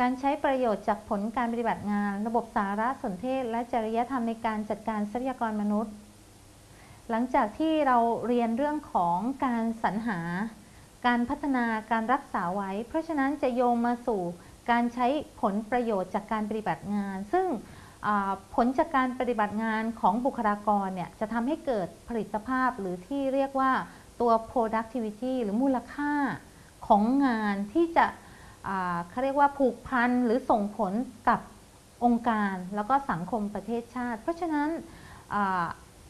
การใช้ประโยชน์จากผลการปฏิบัติงาน ระบบสารสนเทศ และจริยธรรมในการจัดการทรัพยากรมนุษย์ หลังจากที่เราเรียนเรื่องของการสรรหา การพัฒนาการรักษาไว้ เพราะฉะนั้นจะโยงมาสู่การใช้ผลประโยชน์จากการปฏิบัติงาน ซึ่งผลจากการปฏิบัติงานของบุคลากรเนี่ยจะทำให้เกิดผลิตภาพหรือที่เรียกว่าตัว productivity หรือมูลค่าของงานที่จะ เขาเรียกว่าผูกพันหรือส่งผลกับองค์การแล้วก็สังคมประเทศชาติ เพราะฉะนั้น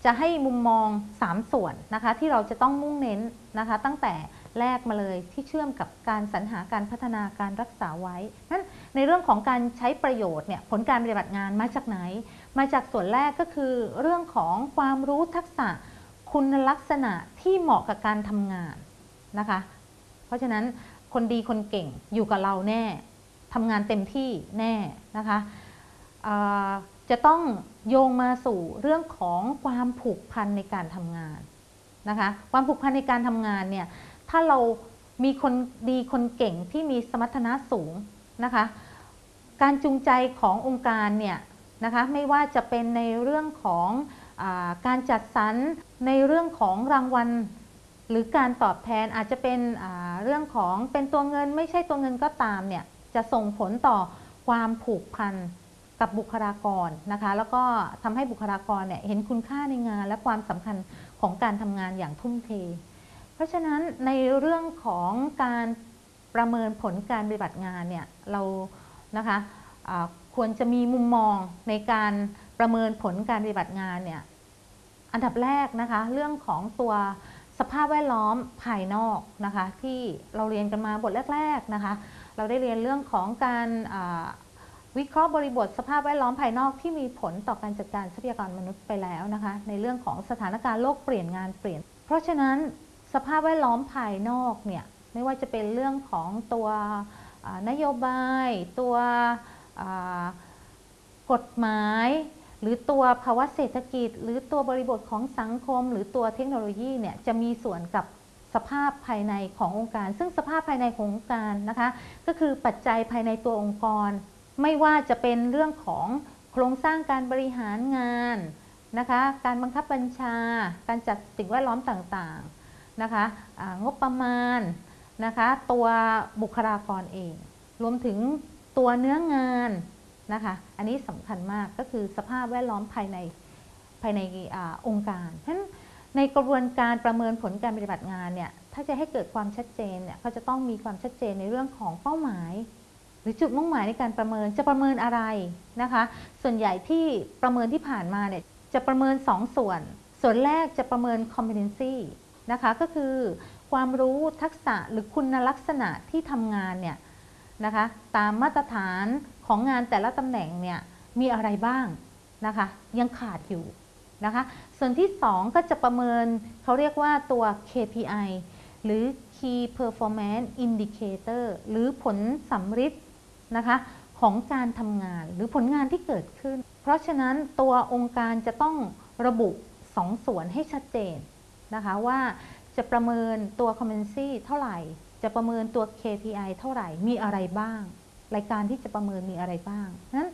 จะให้มุมมอง 3 ส่วนนะคะที่เราจะต้องมุ่งเน้นนะคะตั้งแต่แรกมาเลยที่เชื่อมกับการสรรหาการพัฒนาการรักษาไว้นั้นในเรื่องของการใช้ประโยชน์เนี่ยผลการปฏิบัติงานมาจากไหน มาจากส่วนแรกก็คือเรื่องของความรู้ทักษะคุณลักษณะที่เหมาะกับการทำงานนะคะ เพราะฉะนั้น คนดีคนเก่งอยู่กับเราแน่ทำงานเต็มที่แน่นะคะจะต้องโยงมาสู่เรื่องของความผูกพันในการทำงานนะคะความผูกพันในการทำงานเนี่ยถ้าเรามีคนดีคนเก่งที่มีสมรรถนะสูงนะคะการจูงใจขององค์การเนี่ยนะคะไม่ว่าจะเป็นในเรื่องของอการจัดสรรในเรื่องของรางวัล หรือการตอบแทนอาจจะเป็น เรื่องของเป็นตัวเงินไม่ใช่ตัวเงินก็ตามเนี่ยจะส่งผลต่อความผูกพันกับบุคลากรนะคะ แล้วก็ทำให้บุคลากรเนี่ยเห็นคุณค่าในงาน และความสำคัญของการทำงานอย่างทุ่มเท เพราะฉะนั้นในเรื่องของการประเมินผลการปฏิบัติงานเนี่ยเรานะคะะควรจะมีมุมมองในการประเมินผลการปฏิบัติงานเนี่ยอันดับแรกนะคะเรื่องของตัว สภาพแวดล้อมภายนอกนะคะที่เราเรียนกันมาบทแรกๆนะคะเราได้เรียนเรื่องของการวิเคราะห์บริบทสภาพแวดล้อมภายนอกที่มีผลต่อการจัดการทรัพยากรมนุษย์ไปแล้วนะคะในเรื่องของสถานการณ์โลกเปลี่ยนงานเปลี่ยน เพราะฉะนั้นสภาพแวดล้อมภายนอกเนี่ยไม่ว่าจะเป็นเรื่องของตัวนโยบาย ตัวกฎหมาย หรือตัวภาวะเศรษฐกิจ หรือตัวบริบทของสังคม หรือตัวเทคโนโลยีเนี่ยจะมีส่วนกับสภาพภายในขององค์การ ซึ่งสภาพภายในขององค์การนะคะ ก็คือปัจจัยภายในตัวองค์กร ไม่ว่าจะเป็นเรื่องของโครงสร้างการบริหารงานนะคะ การบังคับบัญชา การจัดสิ่งแวดล้อมต่างๆนะคะงบประมาณนะคะ ตัวบุคลากรเอง รวมถึงตัวเนื้องาน นะคะ อันนี้สำคัญมากก็คือสภาพแวดล้อมภายในภายในอองค์การเพราะฉะนั้นในกระบวนการประเมินผลการปฏิบัติงานเนี่ยถ้าจะให้เกิดความชัดเจนเนี่ยก็จะต้องมีความชัดเจนในเรื่องของเป้าหมาย หรือจุดมุ่งหมายในการประเมินจะประเมินอะไรนะคะ ส่วนใหญ่ที่ประเมินที่ผ่านมาเนี่ยจะประเมิน 2ส่วน ส่วนแรกจะประเมิน competency นะคะก็คือความรู้ทักษะหรือคุณลักษณะที่ทำงานเนี่ย นะคะ ตามมาตรฐานของงานแต่ละตำแหน่งเนี่ยมีอะไรบ้างนะคะ ยังขาดอยู่นะคะ ส่วนที่ 2 ก็จะประเมินเขาเรียกว่าตัว KPI หรือ Key Performance Indicator หรือผลสำฤทธิ์นะคะของการทำงานหรือผลงานที่เกิดขึ้น เพราะฉะนั้นตัวองค์การจะต้องระบุ 2ส่วนให้ชัดเจนนะคะว่าจะประเมินตัว competency เท่าไหร่ จะประเมินตัว KPI เท่าไหร่ มีอะไรบ้าง รายการที่จะประเมินมีอะไรบ้างนั้น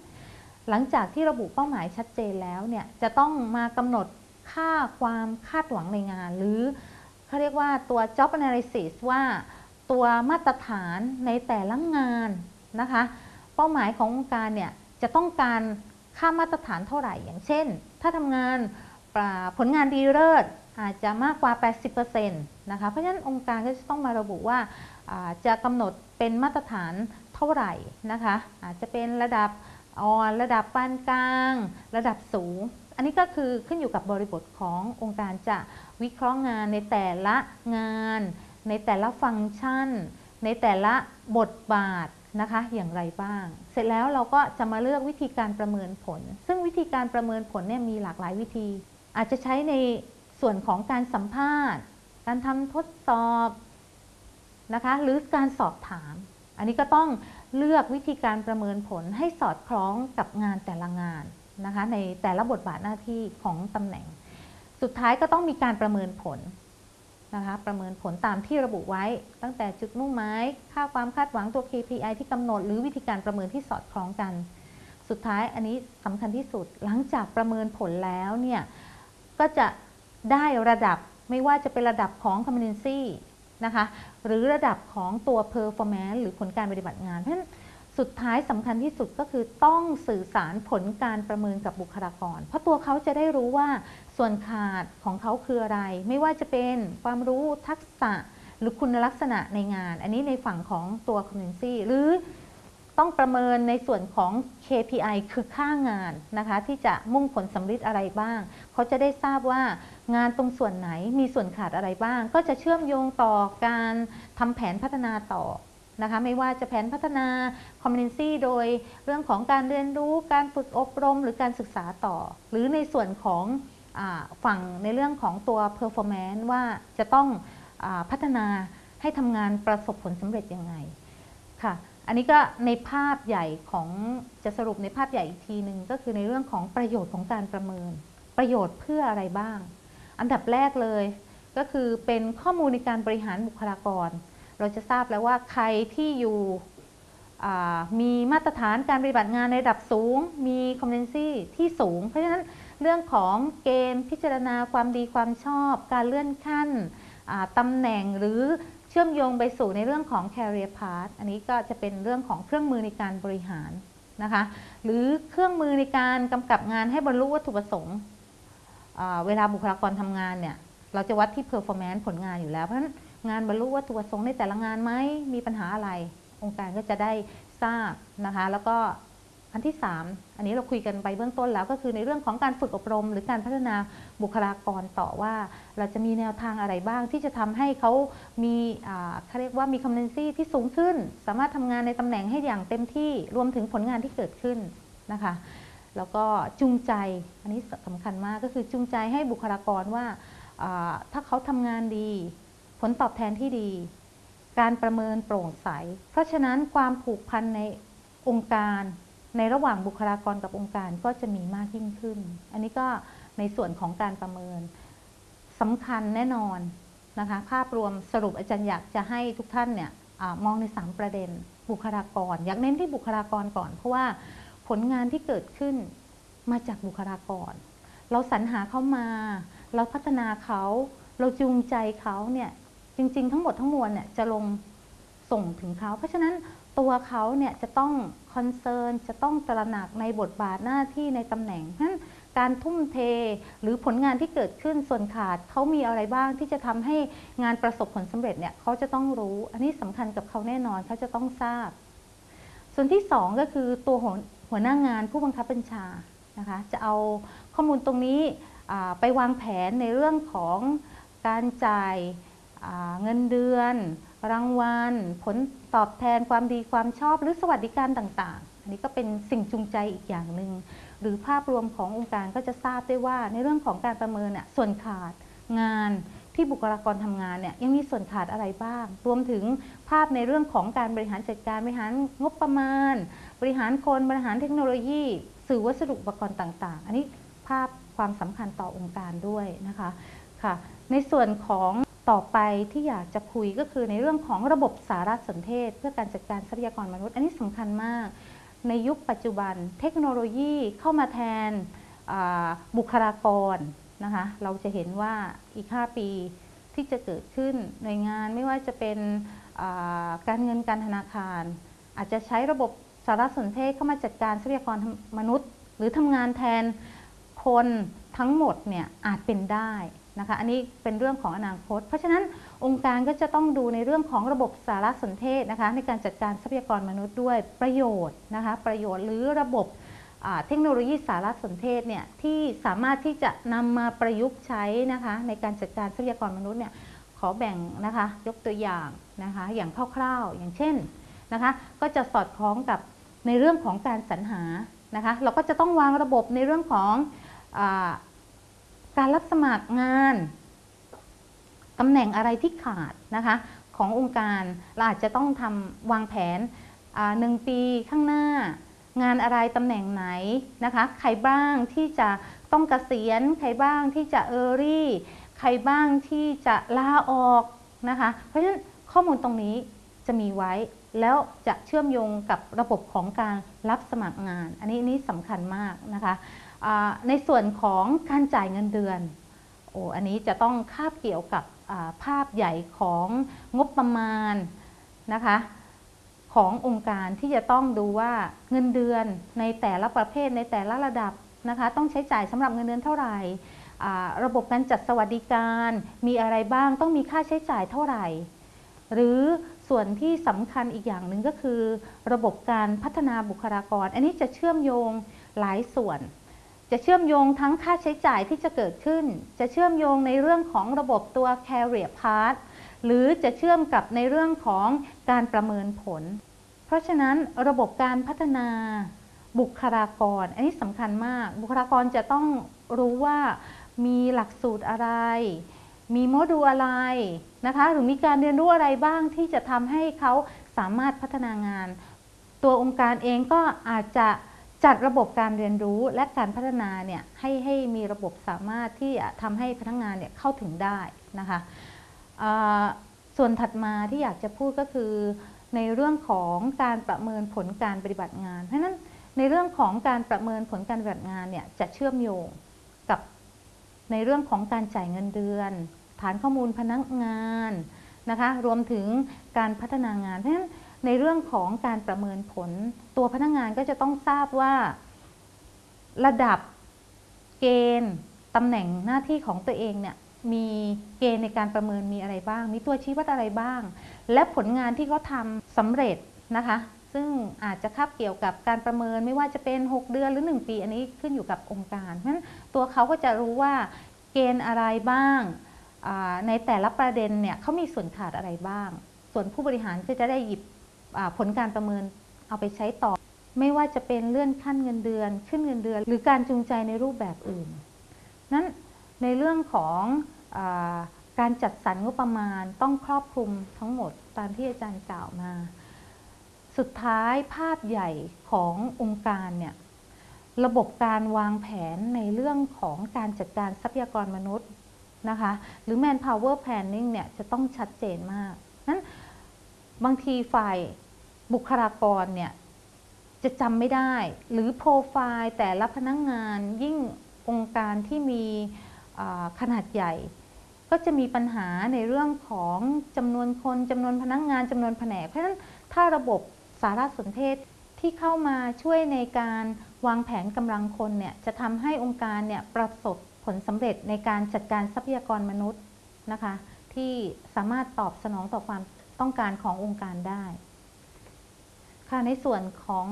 หลังจากที่ระบุเป้าหมายชัดเจนแล้วเนี่ยจะต้องมากำหนดค่าความคาดหวังในงาน หรือเขาเรียกว่าตัว job analysis ว่าตัวมาตรฐานในแต่ละงานนะคะ เป้าหมายขององค์การเนี่ยจะต้องการค่ามาตรฐานเท่าไหร่ อย่างเช่น ถ้าทำงานผลงานดีเลิศ อาจจะมากกว่า 80%นะคะ เพราะฉะนั้นองค์การก็จะต้องมาระบุว่าจะกำหนดเป็นมาตรฐานเท่าไหร่นะคะ อาจจะเป็นระดับอ่อนระดับปานกลาง ระดับสูง อันนี้ก็คือขึ้นอยู่กับบริบทขององค์การจะวิเคราะห์งานในแต่ละงาน ในแต่ละฟังก์ชัน ในแต่ละบทบาทนะคะอย่างไรบ้าง เสร็จแล้วเราก็จะมาเลือกวิธีการประเมินผล ซึ่งวิธีการประเมินผลเนี่ยมีหลากหลายวิธี อาจจะใช้ใน ส่วนของการสัมภาษณ์ การทำทดสอบนะคะ หรือการสอบถาม อันนี้ก็ต้องเลือกวิธีการประเมินผลให้สอดคล้องกับงานแต่ละงานนะคะ ในแต่ละบทบาทหน้าที่ของตำแหน่ง สุดท้ายก็ต้องมีการประเมินผลนะคะ ประเมินผลตามที่ระบุไว้ ตั้งแต่จุดมุ่งหมายค่าความคาดหวังตัว KPI ที่กำหนด หรือวิธีการประเมินที่สอดคล้องกัน สุดท้ายอันนี้สำคัญที่สุด หลังจากประเมินผลแล้วเนี่ยก็จะ ได้ระดับไม่ว่าจะเป็นระดับของ competency นะคะหรือระดับของตัว performance หรือผลการปฏิบัติงาน เพราะฉะนั้นสุดท้ายสำคัญที่สุดก็คือต้องสื่อสารผลการประเมินกับบุคลากร เพราะตัวเขาจะได้รู้ว่าส่วนขาดของเขาคืออะไร ไม่ว่าจะเป็นความรู้ทักษะหรือคุณลักษณะในงาน อันนี้ในฝั่งของตัว competency หรือต้องประเมินในส่วนของ KPI คือค่างานนะคะที่จะมุ่งผลสำเร็จอะไรบ้าง เขาจะได้ทราบว่า งานตรงส่วนไหนมีส่วนขาดอะไรบ้าง ก็จะเชื่อมโยงต่อการทำแผนพัฒนาต่อนะคะไม่ว่าจะแผนพัฒนา competency โดยเรื่องของการเรียนรู้การฝึกอบรม หรือการศึกษาต่อ หรือในส่วนของอฝั่งในเรื่องของตัว performance ว่าจะต้องอพัฒนาให้ทำงานประสบผลสำเร็จยังไงค่ะอันนี้ก็ในภาพใหญ่ของจะสรุปในภาพใหญ่อีกทีหนึ่งก็คือในเรื่องของประโยชน์ของการประเมิน ประโยชน์เพื่ออะไรบ้าง อันดับแรกเลย ก็คือเป็นข้อมูลในการบริหารบุคลากร เราจะทราบแล้วว่าใครที่อยู่มีมาตรฐานการปฏิบัติงานในระดับสูง มี competency ที่สูง เพราะฉะนั้นเรื่องของเกณฑ์พิจารณาความดีความชอบ การเลื่อนขั้นตำแหน่งหรือเชื่อมโยงไปสู่ในเรื่องของ career path อันนี้ก็จะเป็นเรื่องของเครื่องมือในการบริหารนะคะ หรือเครื่องมือในการกำกับงานให้บรรลุวัตถุประสงค์ เวลาบุคลากรทำงานเนี่ยเราจะวัดที่ performance ผลงานอยู่แล้ว เพราะฉะนั้นงานบรรลุวัตถุประสงค์ในแต่ละงานไหมมีปัญหาอะไร องค์การก็จะได้ทราบนะคะ แล้วก็อันที่ 3 อันนี้เราคุยกันไปเบื้องต้นแล้วก็คือในเรื่องของการฝึกอบรม หรือการพัฒนาบุคลากรต่อว่า เราจะมีแนวทางอะไรบ้างที่จะทำให้เขามีเขาเรียกว่ามีคอมเพนซีที่สูงขึ้น สามารถทำงานในตำแหน่งให้อย่างเต็มที่รวมถึงผลงานที่เกิดขึ้นนะคะ แล้วก็จูงใจ อันนี้สำคัญมากก็คือจูงใจให้บุคลากรว่า ถ้าเขาทำงานดี ผลตอบแทนที่ดี การประเมินโปร่งใส เพราะฉะนั้นความผูกพันในองค์การ ในระหว่างบุคลากรกับองค์การก็จะมีมากยิ่งขึ้น อันนี้ก็ในส่วนของการประเมินสำคัญแน่นอนนะคะภาพรวมสรุปอาจารย์อยากจะให้ทุกท่านเนี่ยอมองใน 3 ประเด็นบุคลากร อยากเน้นที่บุคลากรก่อน เพราะว่า ผลงานที่เกิดขึ้นมาจากบุคลากร เราสรรหาเขามา เราพัฒนาเขา เราจูงใจเขาเนี่ยจริง ๆ ทั้งหมดทั้งมวลเนี่ยจะลงส่งถึงเขา เพราะฉะนั้นตัวเขาเนี่ยจะต้องคอนเซิร์นจะต้องตระหนักในบทบาทหน้าที่ในตำแหน่งเพราะฉะนั้นการทุ่มเทหรือผลงานที่เกิดขึ้นส่วนขาดเขามีอะไรบ้างที่จะทำให้งานประสบผลสำเร็จเนี่ยเขาจะต้องรู้ อันนี้สำคัญกับเขาแน่นอนเขาจะต้องทราบ ส่วนที่ 2 ก็คือตัว หัวหน้างานผู้บังคับบัญชานะคะจะเอาข้อมูลตรงนี้ไปวางแผนในเรื่องของการจ่ายเงินเดือน รางวัล ผลตอบแทนความดีความชอบหรือสวัสดิการต่างๆ อันนี้ก็เป็นสิ่งจูงใจอีกอย่างหนึ่งหรือภาพรวมขององค์การก็จะทราบได้ว่าในเรื่องของการประเมินเนี่ยส่วนขาดงาน ที่บุคลากรทำงานเนี่ยยังมีส่วนขาดอะไรบ้าง รวมถึงภาพในเรื่องของการบริหารจัดการบริหารงบประมาณ บริหารคนบริหารเทคโนโลยี สื่อวัสดุอุปกรณ์ต่างๆ อันนี้ภาพความสำคัญต่อองค์การด้วยนะคะค่ะ ในส่วนของต่อไปที่อยากจะคุยก็คือในเรื่องของระบบสารสนเทศ เพื่อการจัดการทรัพยากรมนุษย์ อันนี้สำคัญมาก ในยุคปัจจุบันเทคโนโลยีเข้ามาแทนบุคลากร นะคะ เราจะเห็นว่าอีก 5 ปีที่จะเกิดขึ้นหน่วยงานไม่ว่าจะเป็นการเงินการธนาคาร อาจจะใช้ระบบสารสนเทศเข้ามาจัดการทรัพยากรมนุษย์ หรือทำงานแทนคนทั้งหมดเนี่ยอาจเป็นได้นะคะอันนี้เป็นเรื่องของอนาคต เพราะฉะนั้นองค์การก็จะต้องดูในเรื่องของระบบสารสนเทศนะคะในการจัดการทรัพยากรมนุษย์ด้วยประโยชน์นะคะประโยชน์หรือระบบ เทคโนโลยีสารสนเทศเนี่ยที่สามารถที่จะนำมาประยุกต์ใช้นะคะในการจัดการทรัพยากรมนุษย์เนี่ยขอแบ่งนะคะยกตัวอย่างนะคะอย่างคร่าวๆ อย่างเช่นนะคะก็จะสอดคล้องกับในเรื่องของการสรรหานะคะเราก็จะต้องวางระบบในเรื่องของการรับสมัครงานตำแหน่งอะไรที่ขาดนะคะขององค์การเราอาจจะต้องทำวางแผนหนึ่งปีข้างหน้า งานอะไรตำแหน่งไหนนะคะ ใครบ้างที่จะต้องกเกษียณ ใครบ้างที่จะเออรี่ ใครบ้างที่จะลาออกนะคะ เพราะฉะนั้นข้อมูลตรงนี้จะมีไว้แล้วจะเชื่อมโยงกับระบบของการรับสมัครงาน อันนี้นี่สำคัญมากนะคะในส่วนของการจ่ายเงินเดือนโอ้อันนี้จะต้องคาบเกี่ยวกับภาพใหญ่ของงบประมาณนะคะ ขององค์การที่จะต้องดูว่าเงินเดือนในแต่ละประเภทในแต่ละระดับนะคะต้องใช้จ่ายสำหรับเงินเดือนเท่าไหร่ระบบการจัดสวัสดิการมีอะไรบ้างต้องมีค่าใช้จ่ายเท่าไหร่ หรือส่วนที่สำคัญอีกอย่างหนึ่งก็คือ ระบบการพัฒนาบุคลากร อันนี้จะเชื่อมโยงหลายส่วน จะเชื่อมโยงทั้งค่าใช้จ่ายที่จะเกิดขึ้น จะเชื่อมโยงในเรื่องของระบบตัว career path หรือจะเชื่อมกับในเรื่องของการประเมินผล เพราะฉะนั้นระบบการพัฒนาบุคลากร อันนี้สำคัญมาก บุคลากรจะต้องรู้ว่ามีหลักสูตรอะไร มีโมดูลอะไรนะคะ หรือมีการเรียนรู้อะไรบ้างที่จะทำให้เขาสามารถพัฒนางาน ตัวองค์การเองก็อาจจะจัดระบบการเรียนรู้และการพัฒนาเนี่ยให้ให้มีระบบสามารถที่จะทำให้พนักงานเนี่ยเข้าถึงได้นะคะส่วนถัดมาที่อยากจะพูดก็คือ ในเรื่องของการประเมินผลการปฏิบัติงาน เพราะฉะนั้นในเรื่องของการประเมินผลการปฏิบัติงานเนี่ยจะเชื่อมโยงกับในเรื่องของการจ่ายเงินเดือน ฐานข้อมูลพนักงานนะคะรวมถึงการพัฒนางาน เพราะฉะนั้นในเรื่องของการประเมินผลตัวพนักงานก็จะต้องทราบว่า ระดับเกณฑ์ตำแหน่งหน้าที่ของตัวเองเนี่ยมีเกณฑ์ในการประเมินมีอะไรบ้าง มีตัวชี้วัดอะไรบ้าง และผลงานที่เขาทำสำเร็จนะคะ ซึ่งอาจจะคาบเกี่ยวกับการประเมินไม่ว่าจะเป็น 6 เดือนหรือ 1 ปี อันนี้ขึ้นอยู่กับองค์การ เพราะฉะนั้นตัวเขาก็จะรู้ว่าเกณฑ์อะไรบ้าง ในแต่ละประเด็นเนี่ยเขามีส่วนขาดอะไรบ้าง ส่วนผู้บริหารก็จะได้หยิบผลการประเมินเอาไปใช้ต่อ ไม่ว่าจะเป็นเลื่อนขั้นเงินเดือน ขึ้นเงินเดือน หรือการจูงใจในรูปแบบอื่น นั้นในเรื่องของอ การจัดสรรงบประมาณต้องครอบคลุมทั้งหมดตามที่อาจารย์กล่าวมา สุดท้ายภาพใหญ่ขององค์การเนี่ยระบบการวางแผนในเรื่องของการจัดการทรัพยากรมนุษย์นะคะหรือ manpower planning เนี่ยจะต้องชัดเจนมากนั้นบางทีฝ่ายบุคลากรเนี่ยจะจำไม่ได้ หรือโปรไฟล์แต่ละพนักงงานยิ่งองค์การที่มีขนาดใหญ่ ก็จะมีปัญหาในเรื่องของจำนวนคนจำนวนพนักงานจำนวนแผนก เพราะฉะนั้นถ้าระบบสารสนเทศที่เข้ามาช่วยในการวางแผนกำลังคนเนี่ยจะทำให้องค์การเนี่ยประสบผลสำเร็จในการจัดการทรัพยากรมนุษย์นะคะที่สามารถตอบสนองต่อความต้องการขององค์การได้ค่ะในส่วนของ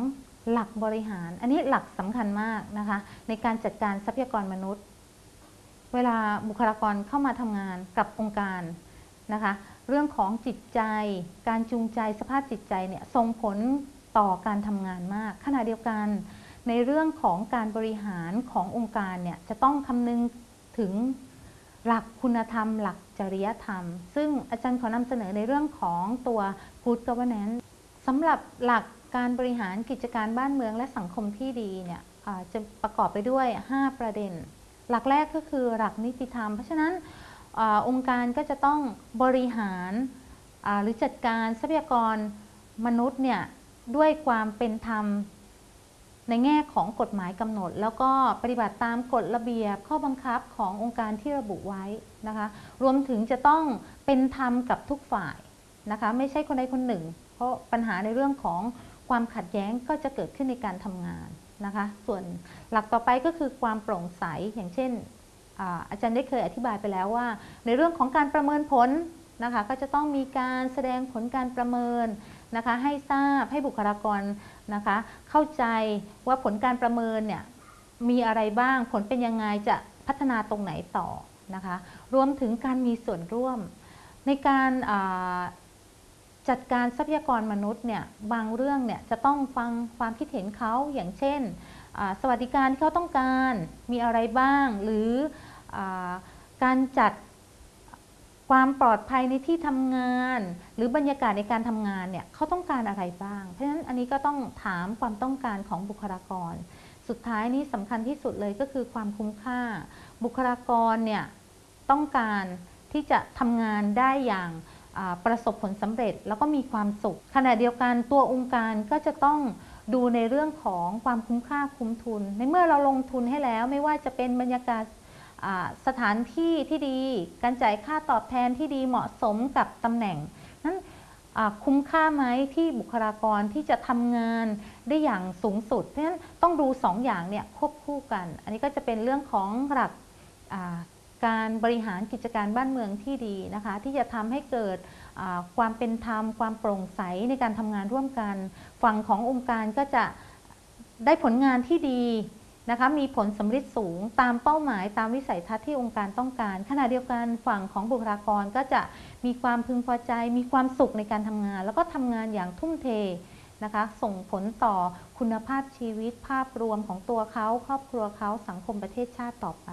หลักบริหาร อันนี้หลักสำคัญมากนะคะในการจัดการทรัพยากรมนุษย์ เวลาบุคลากรเข้ามาทำงานกับองค์การนะคะ เรื่องของจิตใจ การจูงใจสภาพจิตใจเนี่ยส่งผลต่อการทำงานมาก ขณะเดียวกันในเรื่องของการบริหารขององค์การเนี่ยจะต้องคำนึงถึงหลักคุณธรรม หลักจริยธรรม ซึ่งอาจารย์ขอนำเสนอในเรื่องของตัว Good Governance สำหรับหลักการบริหารกิจการบ้านเมืองและสังคมที่ดีเนี่ยจะประกอบไปด้วย 5 ประเด็น หลักแรกก็คือหลักนิติธรรม เพราะฉะนั้นอองค์การก็จะต้องบริหารหรือจัดการทรัพยากรมนุษย์เนี่ยด้วยความเป็นธรรมในแง่ของกฎหมายกำหนด แล้วก็ปฏิบัติตามกฎระเบียบข้อบังคับขององค์การที่ระบุไว้นะคะรวมถึงจะต้องเป็นธรรมกับทุกฝ่ายนะคะไม่ใช่คนใดคนหนึ่ง เพราะปัญหาในเรื่องของความขัดแย้งก็จะเกิดขึ้นในการทำงาน นะคะ ส่วนหลักต่อไปก็คือความโปร่งใส อย่างเช่นอาจารย์ได้เคยอธิบายไปแล้วว่า ในเรื่องของการประเมินผลนะคะ ก็จะต้องมีการแสดงผลการประเมินนะคะ ให้ทราบให้บุคลากรนะคะ เข้าใจว่าผลการประเมินเนี่ยมีอะไรบ้างผลเป็นยังไงจะพัฒนาตรงไหนต่อนะคะ รวมถึงการมีส่วนร่วมในการ จัดการทรัพยากรมนุษย์เนี่ยบางเรื่องเนี่ยจะต้องฟังความคิดเห็นเขาอย่างเช่น สวัสดิการที่เขาต้องการมีอะไรบ้าง หรืออการจัดความปลอดภัยในที่ทำงาน หรือบรรยากาศในการทำงานเนี่ยเขาต้องการอะไรบ้าง เพราะฉะนั้นอันนี้ก็ต้องถามความต้องการของบุคลากร สุดท้ายนี้สำคัญที่สุดเลยก็คือความคุ้มค่า บุคลากรเนี่ยต้องการที่จะทำงานได้อย่าง ประสบผลสำเร็จแล้วก็มีความสุข ขณะเดียวกันตัวองค์การก็จะต้องดูในเรื่องของความคุ้มค่าคุ้มทุน ในเมื่อเราลงทุนให้แล้วไม่ว่าจะเป็นบรรยากาศสถานที่ที่ดี การจ่ายค่าตอบแทนที่ดีเหมาะสมกับตำแหน่ง นั้นคุ้มค่าไหมที่บุคลากรที่จะทำงานได้อย่างสูงสุด เพราะฉะนั้นต้องดูสองอย่างเนี่ยควบคู่กัน อันนี้ก็จะเป็นเรื่องของหลัก การบริหารกิจการบ้านเมืองที่ดีนะคะ ที่จะทำให้เกิดความเป็นธรรม ความโปร่งใสในการทำงานร่วมกัน ฝั่งขององค์การก็จะได้ผลงานที่ดีนะคะมีผลสำเร็จสูงตามเป้าหมายตามวิสัยทัศน์ที่องค์การต้องการ ขณะเดียวกันฝั่งของบุคลากรก็จะมีความพึงพอใจ มีความสุขในการทำงาน แล้วก็ทำงานอย่างทุ่มเทนะคะ ส่งผลต่อคุณภาพชีวิตภาพรวมของตัวเขา ครอบครัวเขาสังคมประเทศชาติต่อไป